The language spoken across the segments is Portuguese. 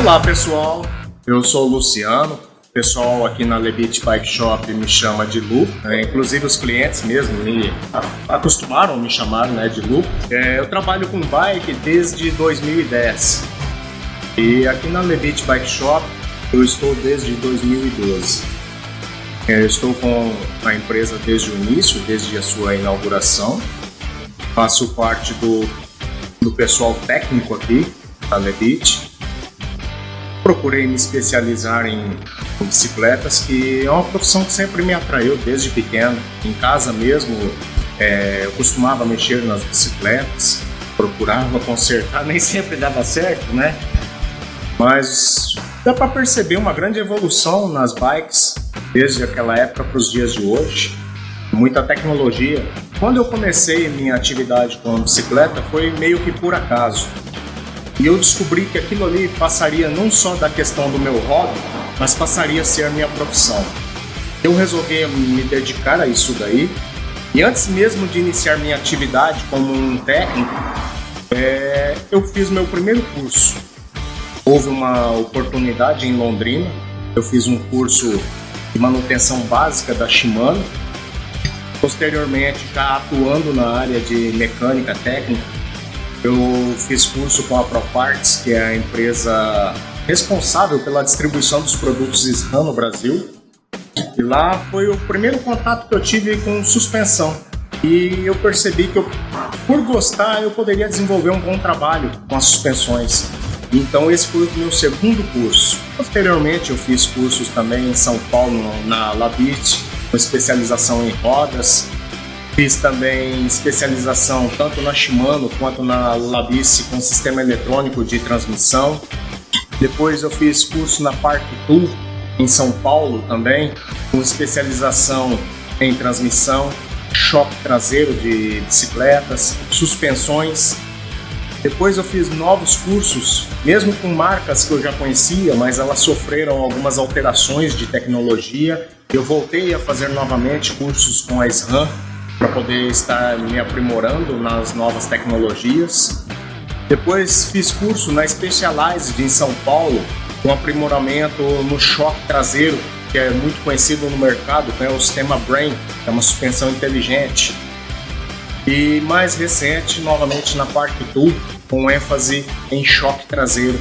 Olá pessoal, eu sou o Luciano. O pessoal aqui na Lebit Bike Shop me chama de Lu, né? inclusive os clientes mesmo me acostumaram a me chamar né, de Lu. É, eu trabalho com bike desde 2010 e aqui na Lebit Bike Shop eu estou desde 2012. É, eu estou com a empresa desde o início, desde a sua inauguração. Faço parte do, do pessoal técnico aqui da Lebit procurei me especializar em bicicletas, que é uma profissão que sempre me atraiu desde pequeno. Em casa mesmo, é, eu costumava mexer nas bicicletas, procurava consertar, nem sempre dava certo, né? Mas dá para perceber uma grande evolução nas bikes desde aquela época para os dias de hoje. Muita tecnologia. Quando eu comecei minha atividade com bicicleta foi meio que por acaso. E eu descobri que aquilo ali passaria não só da questão do meu hobby, mas passaria a ser a minha profissão. Eu resolvi me dedicar a isso daí. E antes mesmo de iniciar minha atividade como um técnico, é, eu fiz meu primeiro curso. Houve uma oportunidade em Londrina, eu fiz um curso de manutenção básica da Shimano. Posteriormente, já atuando na área de mecânica técnica, eu fiz curso com a ProParts, que é a empresa responsável pela distribuição dos produtos SRAM no Brasil. E lá foi o primeiro contato que eu tive com suspensão. E eu percebi que, eu, por gostar, eu poderia desenvolver um bom trabalho com as suspensões. Então esse foi o meu segundo curso. Posteriormente eu fiz cursos também em São Paulo, na Labit, com especialização em rodas, Fiz também especialização tanto na Shimano quanto na Labice com sistema eletrônico de transmissão. Depois eu fiz curso na Park Tool em São Paulo também, com especialização em transmissão, choque traseiro de bicicletas, suspensões. Depois eu fiz novos cursos, mesmo com marcas que eu já conhecia, mas elas sofreram algumas alterações de tecnologia. Eu voltei a fazer novamente cursos com a SRAM, para poder estar me aprimorando nas novas tecnologias. Depois fiz curso na Specialized em São Paulo, com aprimoramento no choque traseiro, que é muito conhecido no mercado, que é o sistema Brain, que é uma suspensão inteligente. E mais recente, novamente na Park Tool, com ênfase em choque traseiro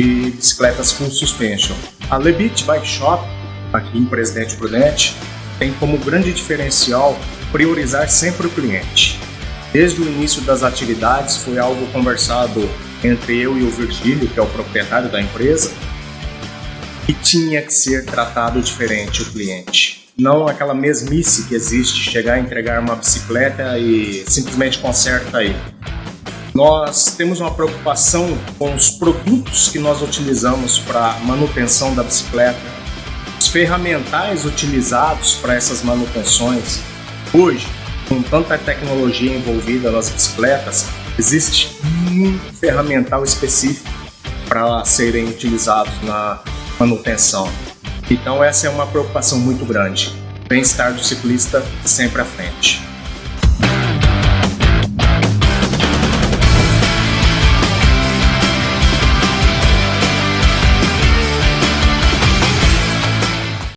e bicicletas full suspension. A Lebit Bike Shop, aqui em Presidente Prudente, tem como grande diferencial priorizar sempre o cliente. Desde o início das atividades foi algo conversado entre eu e o Virgílio, que é o proprietário da empresa, que tinha que ser tratado diferente o cliente. Não aquela mesmice que existe, chegar a entregar uma bicicleta e simplesmente conserta aí. Nós temos uma preocupação com os produtos que nós utilizamos para manutenção da bicicleta, os ferramentais utilizados para essas manutenções, Hoje, com tanta tecnologia envolvida nas bicicletas, existe um ferramental específico para serem utilizados na manutenção. Então essa é uma preocupação muito grande. Bem-estar do ciclista sempre à frente.